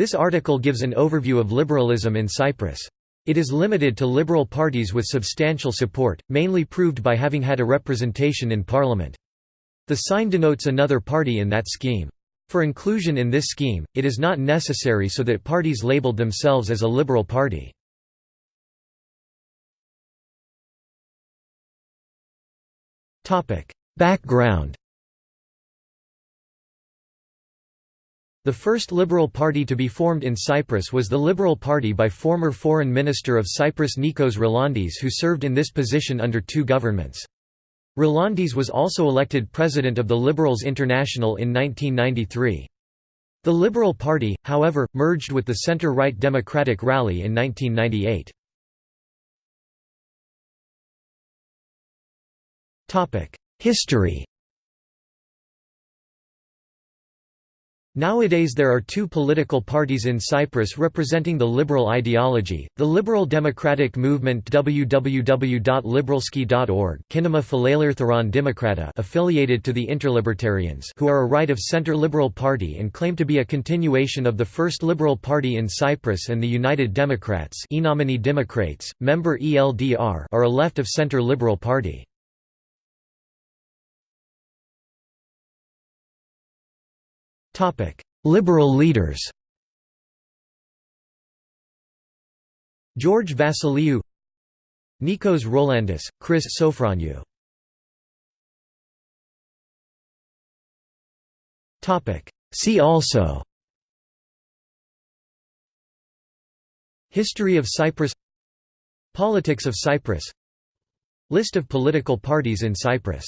This article gives an overview of liberalism in Cyprus. It is limited to liberal parties with substantial support, mainly proved by having had a representation in parliament. The sign denotes another party in that scheme. For inclusion in this scheme, it is not necessary so that parties labeled themselves as a liberal party. Background The first Liberal Party to be formed in Cyprus was the Liberal Party by former Foreign Minister of Cyprus Nikos Rolandis who served in this position under two governments. Rolandis was also elected president of the Liberals International in 1993. The Liberal Party, however, merged with the centre-right Democratic Rally in 1998. History Nowadays there are two political parties in Cyprus representing the liberal ideology, the Liberal Democratic Movement www.liberalski.org affiliated to the Interlibertarians who are a right-of-centre liberal party and claim to be a continuation of the first liberal party in Cyprus and the United Democrats Democrates, member ELDR are a left-of-centre liberal party. Liberal leaders George Vasiliou Nikos Rolandis, Chris Sofroniou. See also History of Cyprus Politics of Cyprus List of political parties in Cyprus